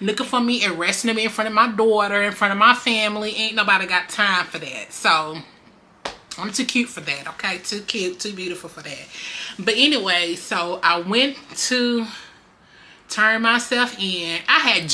looking for me, arresting me in front of my daughter, in front of my family. Ain't nobody got time for that. So I'm too cute for that, okay? Too cute, too beautiful for that. But anyway, so I went to turn myself in. I had